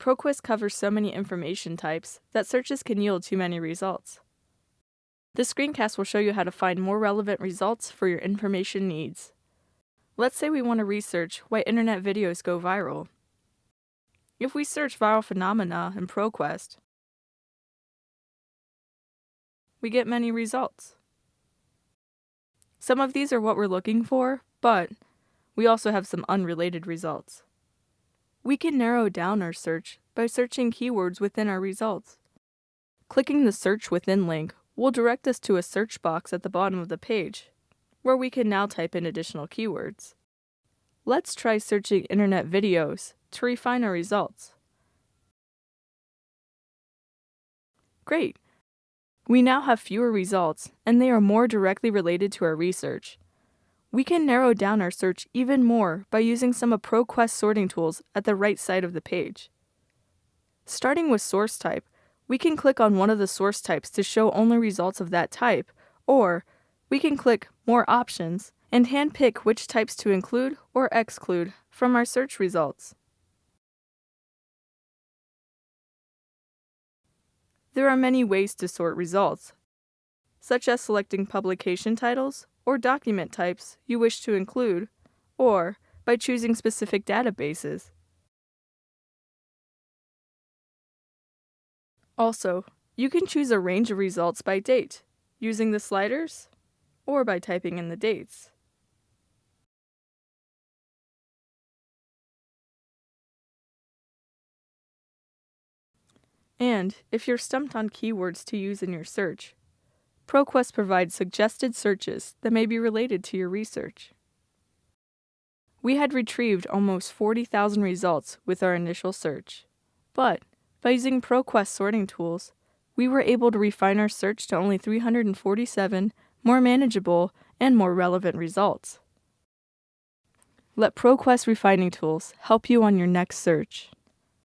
ProQuest covers so many information types that searches can yield too many results. This screencast will show you how to find more relevant results for your information needs. Let's say we want to research why internet videos go viral. If we search viral phenomena in ProQuest, we get many results. Some of these are what we're looking for, but we also have some unrelated results. We can narrow down our search by searching keywords within our results. Clicking the Search Within link will direct us to a search box at the bottom of the page, where we can now type in additional keywords. Let's try searching internet videos to refine our results. Great! We now have fewer results, and they are more directly related to our research. We can narrow down our search even more by using some of ProQuest sorting tools at the right side of the page. Starting with source type, we can click on one of the source types to show only results of that type, or we can click More Options and handpick which types to include or exclude from our search results. There are many ways to sort results, such as selecting publication titles or document types you wish to include, or by choosing specific databases. Also, you can choose a range of results by date, using the sliders, or by typing in the dates. And if you're stumped on keywords to use in your search, ProQuest provides suggested searches that may be related to your research. We had retrieved almost 40,000 results with our initial search, but by using ProQuest sorting tools, we were able to refine our search to only 347 more manageable and more relevant results. Let ProQuest refining tools help you on your next search.